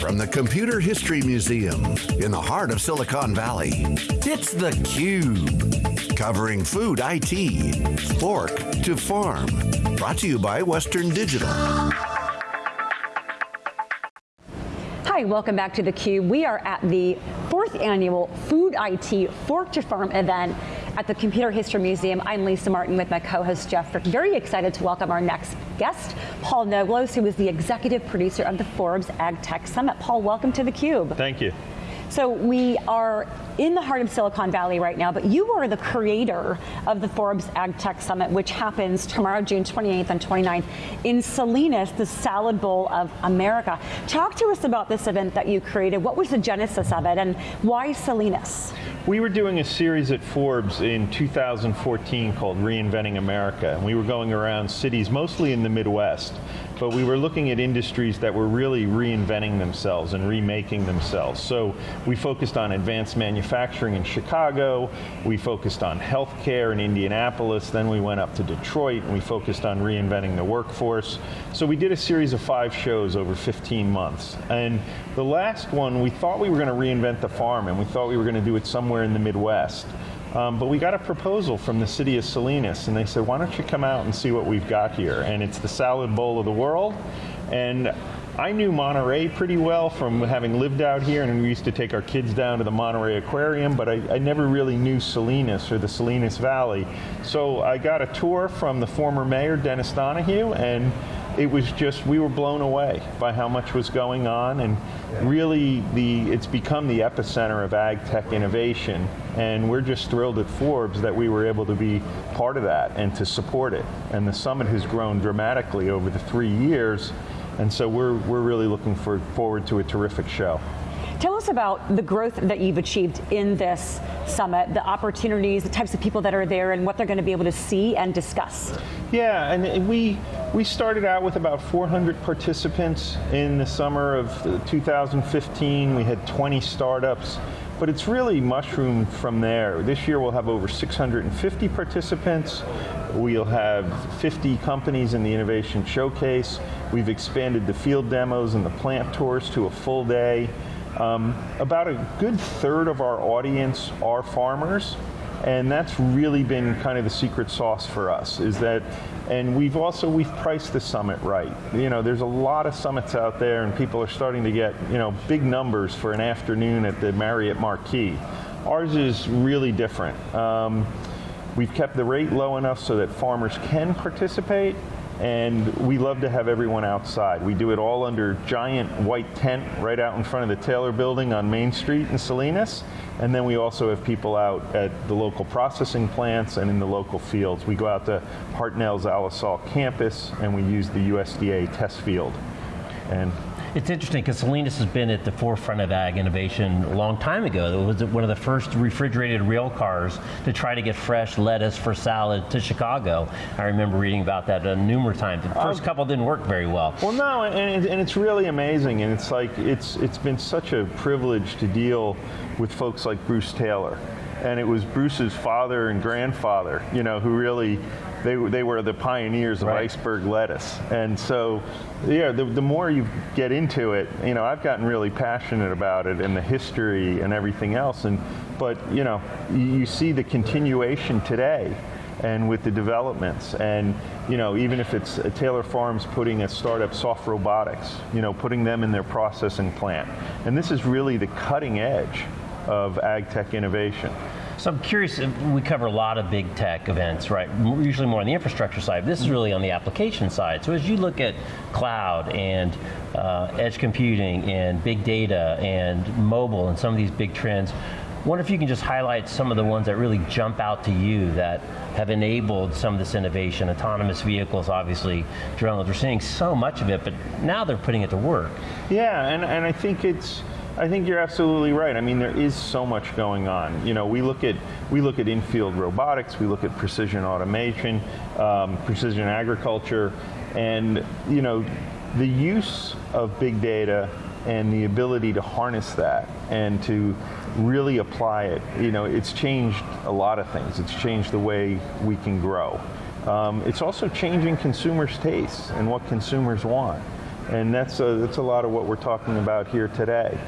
From the Computer History Museum in the heart of Silicon Valley, it's theCUBE. Covering food IT, fork to farm. Brought to you by Western Digital. Hi, welcome back to theCUBE. We are at the fourth annual Food IT Fork to Farm event at the Computer History Museum. I'm Lisa Martin with my co-host Jeff Frick. Very excited to welcome our next guest, Paul Noglows, who is the executive producer of the Forbes Ag Tech Summit. Paul, welcome to theCUBE. Thank you. So we are in the heart of Silicon Valley right now, but you are the creator of the Forbes Ag Tech Summit, which happens tomorrow, June 28th and 29th in Salinas, the Salad Bowl of America. Talk to us about this event that you created. What was the genesis of it and why Salinas? We were doing a series at Forbes in 2014 called Reinventing America, and we were going around cities, mostly in the Midwest, but we were looking at industries that were really reinventing themselves and remaking themselves. So we focused on advanced manufacturing in Chicago, we focused on healthcare in Indianapolis, then we went up to Detroit and we focused on reinventing the workforce. So we did a series of five shows over 15 months. And the last one, we thought we were going to reinvent the farm and we thought we were going to do it somewhere in the Midwest. Um, but we got a proposal from the city of Salinas and they said, why don't you come out and see what we've got here? And it's the salad bowl of the world. And I knew Monterey pretty well from having lived out here and we used to take our kids down to the Monterey Aquarium, but I, I, never really knew Salinas or the Salinas Valley. So I got a tour from the former mayor, Dennis Donohue, and it was just, we were blown away by how much was going on and really the, it's become the epicenter of ag tech innovation and we're just thrilled at Forbes that we were able to be part of that and to support it. And the summit has grown dramatically over the three years and so we're, we're really looking for, forward to a terrific show. Tell us about the growth that you've achieved in this summit, the opportunities, the types of people that are there, and what they're going to be able to see and discuss. Yeah, and we, we started out with about 400 participants in the summer of 2015. We had 20 startups, but it's really mushroomed from there. This year we'll have over 650 participants. We'll have 50 companies in the Innovation Showcase. We've expanded the field demos and the plant tours to a full day. Um, about a good third of our audience are farmers, and that's really been kind of the secret sauce for us, is that, and we've also, we've priced the summit right. You know, there's a lot of summits out there and people are starting to get, you know, big numbers for an afternoon at the Marriott Marquis. Ours is really different. Um, we've kept the rate low enough so that farmers can participate, and we love to have everyone outside. We do it all under giant white tent right out in front of the Taylor building on Main Street in Salinas, and then we also have people out at the local processing plants and in the local fields. We go out to Hartnell's Alisal campus and we use the USDA test field. And it's interesting because Salinas has been at the forefront of ag innovation a long time ago. It was one of the first refrigerated rail cars to try to get fresh lettuce for salad to Chicago. I remember reading about that uh, numerous times. The first um, couple didn't work very well. Well, no, and, and it's really amazing, and it's like it's it's been such a privilege to deal with folks like Bruce Taylor and it was Bruce's father and grandfather, you know, who really, they, they were the pioneers of right. iceberg lettuce. And so, yeah, the, the more you get into it, you know, I've gotten really passionate about it and the history and everything else. And, but, you know, you see the continuation today and with the developments. And you know, even if it's uh, Taylor Farms putting a startup soft robotics, you know, putting them in their processing plant. And this is really the cutting edge of ag tech innovation. So I'm curious, we cover a lot of big tech events, right? Usually more on the infrastructure side. This is really on the application side. So as you look at cloud and uh, edge computing and big data and mobile and some of these big trends, wonder if you can just highlight some of the ones that really jump out to you that have enabled some of this innovation. Autonomous vehicles, obviously, drones, we're seeing so much of it, but now they're putting it to work. Yeah, and, and I think it's, I think you're absolutely right. I mean, there is so much going on. You know, we look at we look at infield robotics, we look at precision automation, um, precision agriculture, and you know, the use of big data and the ability to harness that and to really apply it. You know, it's changed a lot of things. It's changed the way we can grow. Um, it's also changing consumers' tastes and what consumers want. And that's a, that's a lot of what we're talking about here today.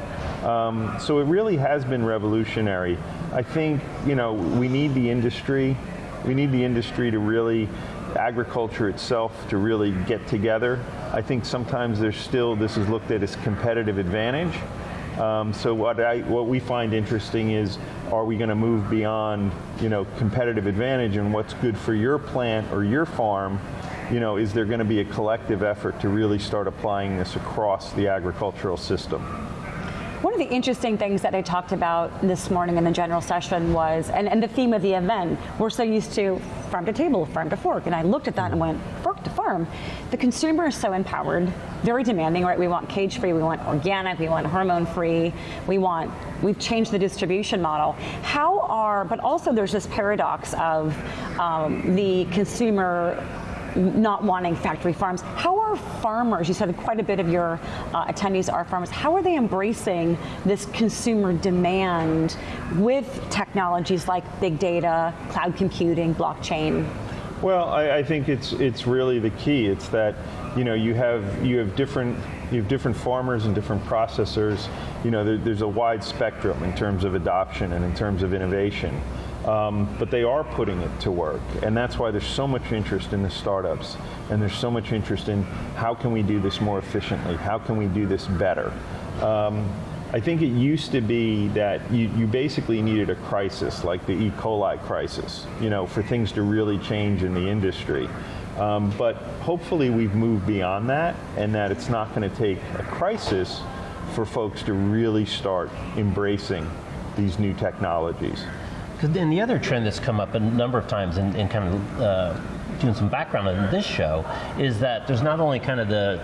Um, so it really has been revolutionary. I think, you know, we need the industry, we need the industry to really, agriculture itself to really get together. I think sometimes there's still, this is looked at as competitive advantage. Um, so what, I, what we find interesting is, are we going to move beyond, you know, competitive advantage and what's good for your plant or your farm? You know, is there going to be a collective effort to really start applying this across the agricultural system? One of the interesting things that I talked about this morning in the general session was, and, and the theme of the event, we're so used to farm to table, farm to fork, and I looked at that and went, fork to farm. The consumer is so empowered, very demanding, right? We want cage free, we want organic, we want hormone free, we want, we've changed the distribution model. How are, but also there's this paradox of um, the consumer not wanting factory farms. How are farmers, you said quite a bit of your uh, attendees are farmers, how are they embracing this consumer demand with technologies like big data, cloud computing, blockchain? Well, I, I, think it's it's really the key. It's that you know you have you have different you have different farmers and different processors. You know, there, there's a wide spectrum in terms of adoption and in terms of innovation. Um, but they are putting it to work. And that's why there's so much interest in the startups. And there's so much interest in how can we do this more efficiently? How can we do this better? Um, I think it used to be that you, you, basically needed a crisis, like the E. coli crisis, you know, for things to really change in the industry. Um, but hopefully we've moved beyond that and that it's not going to take a crisis for folks to really start embracing these new technologies. Because then the other trend that's come up a number of times in, in kind of uh, doing some background on this show is that there's not only kind of the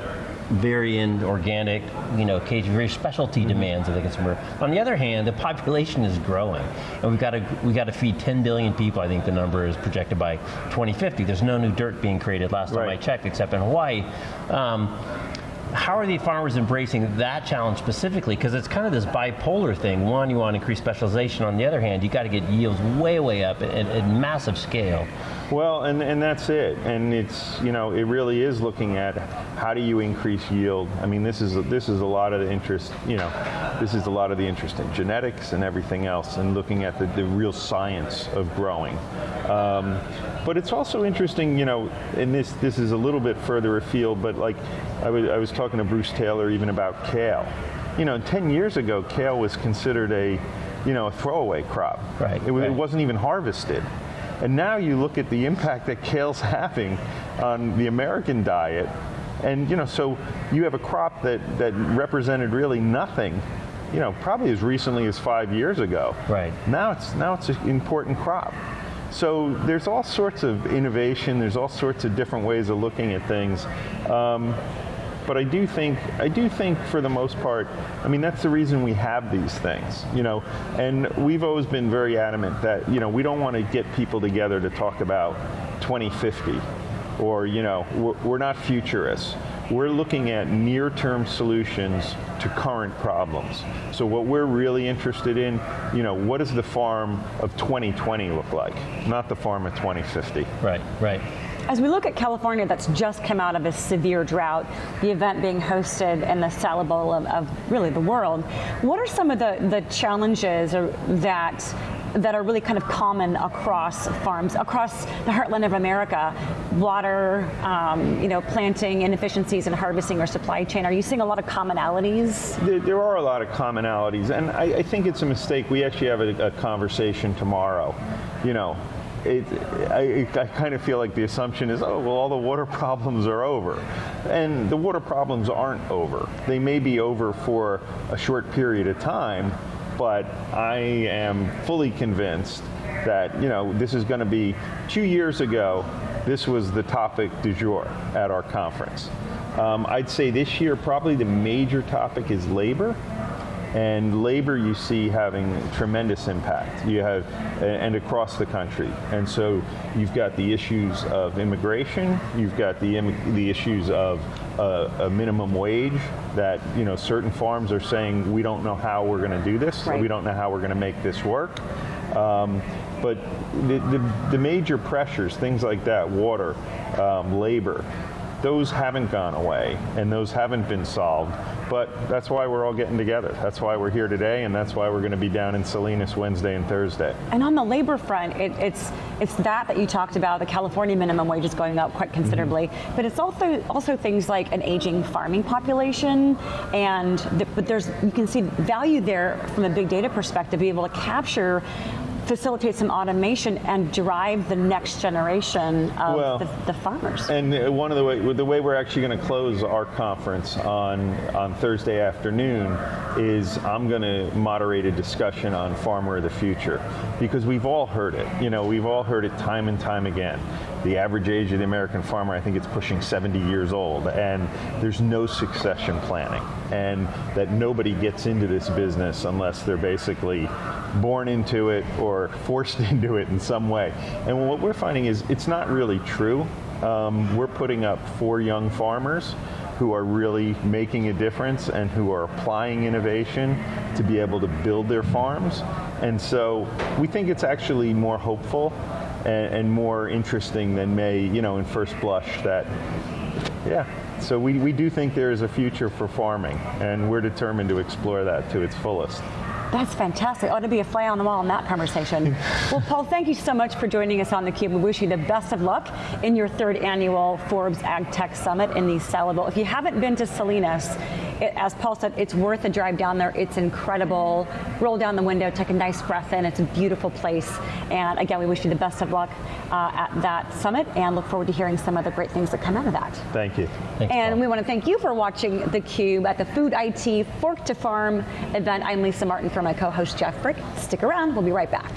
very end organic, you know, cage, very specialty mm-hmm. demands of the consumer. On the other hand, the population is growing, and we've got to we got to feed 10 billion people. I think the number is projected by 2050. There's no new dirt being created last right. time I checked, except in Hawaii. Um, how are the farmers embracing that challenge specifically? Because it's kind of this bipolar thing. One, you want to increase specialization. On the other hand, you got to get yields way, way up at, at massive scale. Well, and, and that's it. And it's, you know, it really is looking at how do you increase yield. I mean, this is, this is a lot of the interest, you know, this is a lot of the interest in genetics and everything else and looking at the, the real science of growing. Um, but it's also interesting, you know, and this, this is a little bit further afield, but like I was, I was talking to Bruce Taylor even about kale. You know, 10 years ago, kale was considered a, you know, a throwaway crop. Right. It, right. it wasn't even harvested. And now you look at the impact that kale's having on the American diet, and you know, so you have a crop that, that represented really nothing, you know, probably as recently as five years ago. Right. Now it's now it's an important crop. So there's all sorts of innovation. There's all sorts of different ways of looking at things. Um, but I do think, I do think for the most part, I mean, that's the reason we have these things, you know, and we've always been very adamant that, you know, we don't want to get people together to talk about 2050 or, you know, we're, we're not futurists. We're looking at near-term solutions to current problems. So what we're really interested in, you know, what does the farm of 2020 look like? Not the farm of 2050. Right, right. As we look at California that's just come out of a severe drought, the event being hosted in the Salad Bowl of, of really the world, what are some of the, the challenges that that are really kind of common across farms, across the heartland of America. Water, um, you know, planting, inefficiencies in harvesting or supply chain. Are you seeing a lot of commonalities? There, there are a lot of commonalities, and I, I, think it's a mistake. We actually have a, a conversation tomorrow. You know, it, I, I, kind of feel like the assumption is, oh, well, all the water problems are over. And the water problems aren't over. They may be over for a short period of time, but I am fully convinced that, you know, this is going to be, two years ago, this was the topic du jour at our conference. Um, I'd say this year, probably the major topic is labor and labor you see having tremendous impact. You have, and across the country. And so you've got the issues of immigration, you've got the, the issues of uh, a minimum wage that, you know, certain farms are saying, we don't know how we're going to do this, right. we don't know how we're going to make this work. Um, but the, the, the, major pressures, things like that, water, um, labor, those haven't gone away and those haven't been solved. But that's why we're all getting together. That's why we're here today, and that's why we're going to be down in Salinas Wednesday and Thursday. And on the labor front, it, it's it's that that you talked about. The California minimum wage is going up quite considerably, Mm-hmm. but it's also also things like an aging farming population, and the, but there's you can see value there from a big data perspective, be able to capture. Facilitate some automation and drive the next generation of Well, the, the farmers. And one of the way the way we're actually going to close our conference on on Thursday afternoon is I'm going to moderate a discussion on farmer of the future because we've all heard it. You know, we've all heard it time and time again. The average age of the American farmer, I think it's pushing 70 years old, and there's no succession planning, and that nobody gets into this business unless they're basically born into it or forced into it in some way. And what we're finding is it's not really true. Um, we're putting up four young farmers who are really making a difference and who are applying innovation to be able to build their farms. And so we think it's actually more hopeful and, and more interesting than may, you know, in first blush that, yeah. So we, we do think there is a future for farming and we're determined to explore that to its fullest. That's fantastic. Ought to be a fly on the wall in that conversation. well, Paul, thank you so much for joining us on theCUBE. We wish you the best of luck in your third annual Forbes Ag Tech Summit in the Saliville. If you haven't been to Salinas, it, as Paul said, it's worth a drive down there. It's incredible. Roll down the window, take a nice breath in. It's a beautiful place. And again, we wish you the best of luck uh, at that summit and look forward to hearing some of the great things that come out of that. Thank you. Thanks, And Paul. we want to thank you for watching theCUBE at the Food IT Fork to Farm event. I'm Lisa Martin for my co-host Jeff Frick. Stick around, we'll be right back.